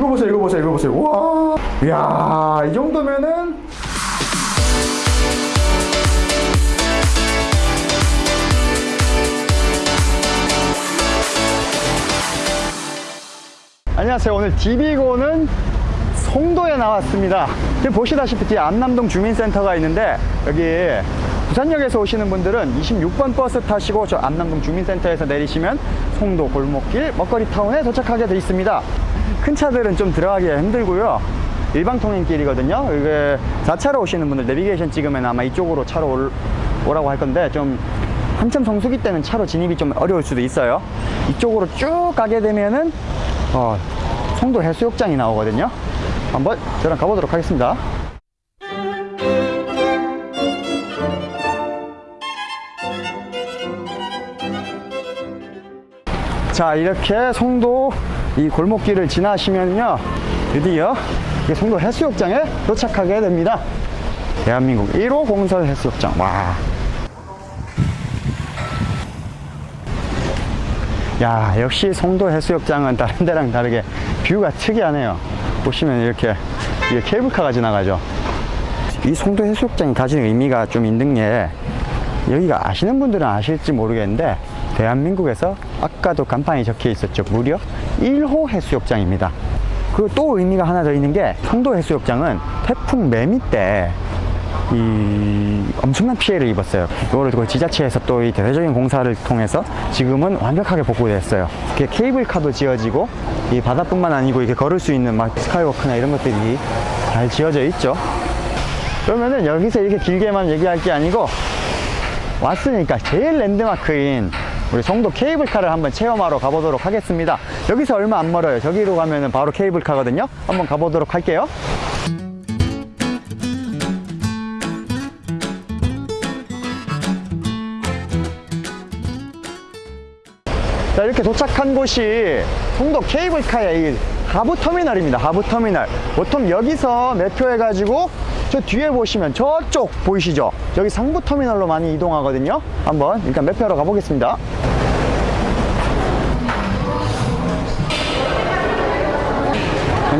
이거 보세요 이거 보세요 이거 보세요. 와. 이야 이 정도면은. 안녕하세요. 오늘 DB고는 송도에 나왔습니다. 지금 보시다시피 뒤에 안남동 주민센터가 있는데 여기 부산역에서 오시는 분들은 26번 버스 타시고 저 안남동 주민센터에서 내리시면 송도 골목길 먹거리 타운에 도착하게 돼 있습니다 큰 차들은 좀 들어가기가 힘들고요. 일방 통행길이거든요. 이게 4차로 오시는 분들 내비게이션 찍으면 아마 이쪽으로 차로 올, 오라고 할 건데 좀 한참 성수기 때는 차로 진입이 좀 어려울 수도 있어요. 이쪽으로 쭉 가게 되면은 어, 송도 해수욕장이 나오거든요. 한번 저랑 가보도록 하겠습니다. 자 이렇게 송도 이 골목길을 지나시면요. 드디어 이 송도 해수욕장에 도착하게 됩니다. 대한민국 1호 공설 해수욕장. 와. 야 역시 송도 해수욕장은 다른 데랑 다르게 뷰가 특이하네요. 보시면 이렇게 이게 케이블카가 지나가죠. 이 송도 해수욕장이 가지는 의미가 좀 있는 게 여기가 아시는 분들은 아실지 모르겠는데 대한민국에서 아까도 간판이 적혀 있었죠. 무려 1호 해수욕장입니다 그리고 또 의미가 하나 더 있는 게 송도 해수욕장은 태풍 매미 때 이 엄청난 피해를 입었어요. 이거를 그 지자체에서 또 이 대대적인 공사를 통해서 지금은 완벽하게 복구됐어요. 이렇게 케이블카도 지어지고 이 바다뿐만 아니고 이렇게 걸을 수 있는 막 스카이워크나 이런 것들이 잘 지어져 있죠. 그러면은 여기서 이렇게 길게만 얘기할 게 아니고 왔으니까 제일 랜드마크인 우리 송도 케이블카를 한번 체험하러 가보도록 하겠습니다. 여기서 얼마 안 멀어요. 저기로 가면은 바로 케이블카거든요. 한번 가보도록 할게요. 자 이렇게 도착한 곳이 송도 케이블카의 이 하부터미널입니다 하부터미널 보통 여기서 매표 해 가지고 저 뒤에 보시면 저쪽 보이시죠 여기 상부터미널로 많이 이동하거든요 한번 일단 매표하러 가보겠습니다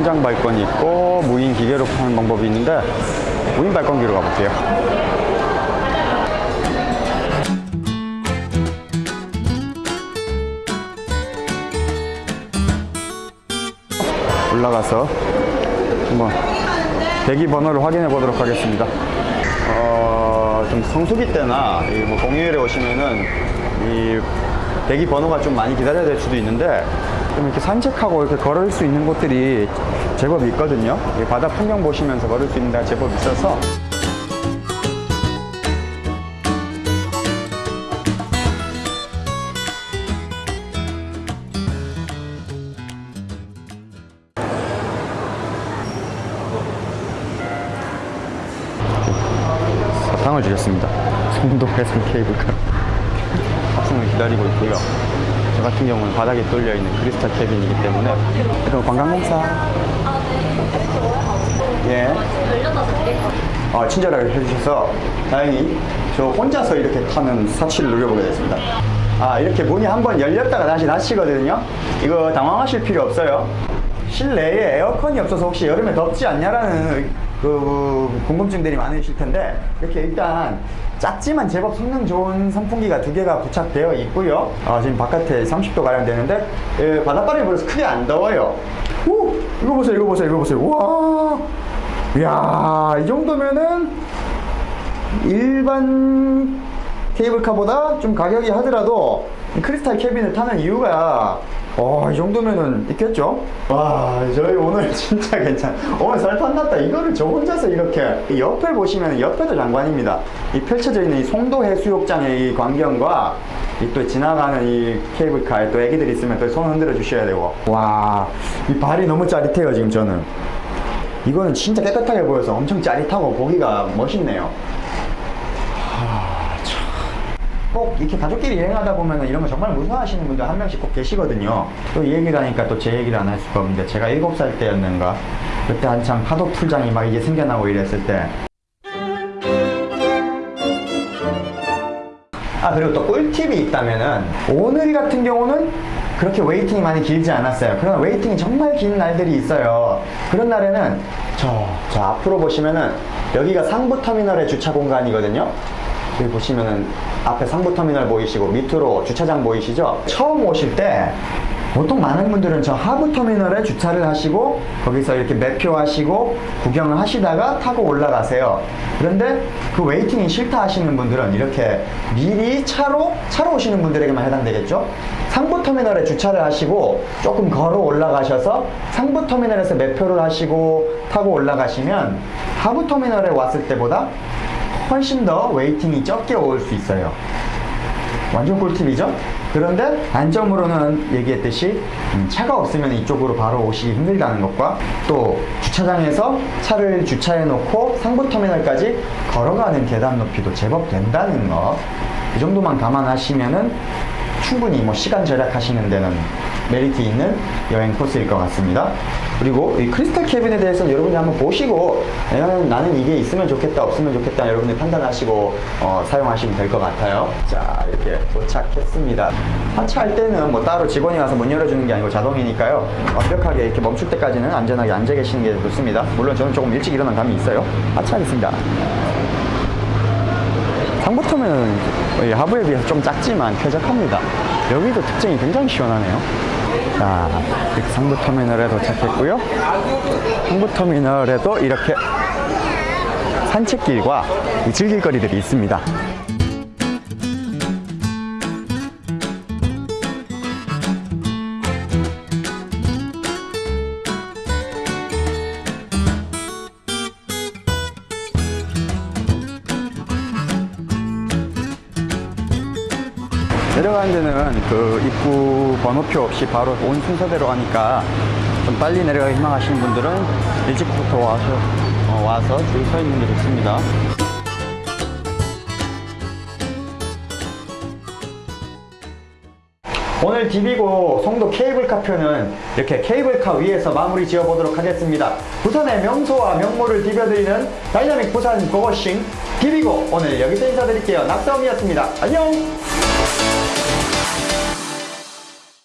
현장 발권이 있고 무인 기계로 파는 방법이 있는데 무인 발권기로 가볼게요 올라가서 한번 대기 번호를 확인해 보도록 하겠습니다. 어, 좀 성수기 때나 이뭐 공휴일에 오시면은 이 대기 번호가 좀 많이 기다려야 될 수도 있는데 좀 이렇게 산책하고 이렇게 걸을 수 있는 곳들이 제법 있거든요. 이 바다 풍경 보시면서 걸을 수 있는 데가 제법 있어서 사탕을 주셨습니다. 송도 해상 케이블카 탑승을 기다리고 있고요. 저 같은 경우는 바닥에 뚫려 있는 크리스탈 캐빈이기 때문에 그럼 관광공사 예. 어, 친절하게 해주셔서 다행히 저 혼자서 이렇게 타는 사치를 누려보게 됐습니다. 아 이렇게 문이 한번 열렸다가 다시 닫히거든요. 이거 당황하실 필요 없어요. 실내에 에어컨이 없어서 혹시 여름에 덥지 않냐라는 그 궁금증들이 많으실 텐데 이렇게 일단 작지만 제법 성능 좋은 선풍기가 두 개가 부착되어 있고요. 아, 지금 바깥에 30도 가량 되는데 예, 바닷바람이 불어서 크게 안 더워요. 오 이거 보세요 이거 보세요 이거 보세요. 와 이야 이 정도면은 일반 케이블카보다 좀 가격이 하더라도 크리스탈 캐빈을 타는 이유가 어, 이 정도면은 있겠죠? 와, 저희 오늘 진짜 괜찮. 오늘 살판 났다. 이거를 저 혼자서 이렇게 옆에 보시면 옆에도 장관입니다. 이 펼쳐져 있는 이 송도 해수욕장의 이 광경과 이 또 지나가는 이 케이블카에 또 애기들 있으면 또 손 흔들어 주셔야 되고. 와, 이 발이 너무 짜릿해요, 지금 저는. 이거는 진짜 깨끗하게 보여서 엄청 짜릿하고 보기가 멋있네요. 꼭 이렇게 가족끼리 여행하다 보면 이런 거 정말 무서워하시는 분들 한 명씩 꼭 계시거든요. 또 이 얘기를 하니까 또 제 얘기를 안 할 수가 없는데 제가 7살 때였는가 그때 한참 파도 풀장이 막 이제 생겨나고 이랬을 때 아 그리고 또 꿀팁이 있다면은 오늘 같은 경우는 그렇게 waiting이 많이 길지 않았어요. 그러나 waiting이 정말 긴 날들이 있어요. 그런 날에는 저, 저 앞으로 보시면은 여기가 상부 터미널의 주차 공간이거든요. 여기 보시면은 앞에 상부 터미널 보이시고 밑으로 주차장 보이시죠? 처음 오실 때 보통 많은 분들은 저 하부 터미널에 주차를 하시고 거기서 이렇게 매표하시고 구경을 하시다가 타고 올라가세요. 그런데 그 웨이팅이 싫다 하시는 분들은 이렇게 미리 차로 차로 오시는 분들에게만 해당되겠죠. 상부 터미널에 주차를 하시고 조금 걸어 올라가셔서 상부 터미널에서 매표를 하시고 타고 올라가시면 하부 터미널에 왔을 때보다 훨씬 더 waiting이 적게 올 수 있어요. 완전 꿀팁이죠? 그런데 단점으로는 얘기했듯이 음, 차가 없으면 이쪽으로 바로 오시기 힘들다는 것과 또 주차장에서 차를 주차해 놓고 상부 터미널까지 걸어가는 계단 높이도 제법 된다는 거. 이 정도만 감안하시면은 충분히 뭐 시간 절약하시는 데는 메리트 있는 여행 코스일 것 같습니다. 그리고 이 크리스탈 캐빈에 대해서는 여러분이 한번 보시고 나는, 나는 이게 있으면 좋겠다 없으면 좋겠다 여러분이 판단하시고 어, 사용하시면 될 것 같아요. 자 이렇게 도착했습니다. 하차할 때는 뭐 따로 직원이 와서 문 열어주는 게 아니고 자동이니까요. 완벽하게 이렇게 멈출 때까지는 안전하게 앉아 계시는 게 좋습니다. 물론 저는 조금 일찍 일어난 감이 있어요. 하차하겠습니다. 상부터는 하부에 비해서 좀 작지만 쾌적합니다. 여기도 특징이 굉장히 시원하네요. 자, 상부터미널에 도착했고요. 상부터미널에도 이렇게 산책길과 이 즐길거리들이 있습니다. 내려가는 데는 그 입구 번호표 없이 바로 온 순서대로 하니까 좀 빨리 내려가기 희망하시는 분들은 일찍부터 와서, 어, 와서 줄 서 있는 게 좋습니다. 오늘 디비고 송도 케이블카 편은 이렇게 케이블카 위에서 마무리 지어 보도록 하겠습니다. 부산의 명소와 명물을 디벼드리는 다이나믹 부산 고고싱 디비고 오늘 여기서 인사드릴게요. 낙서음이었습니다. 안녕!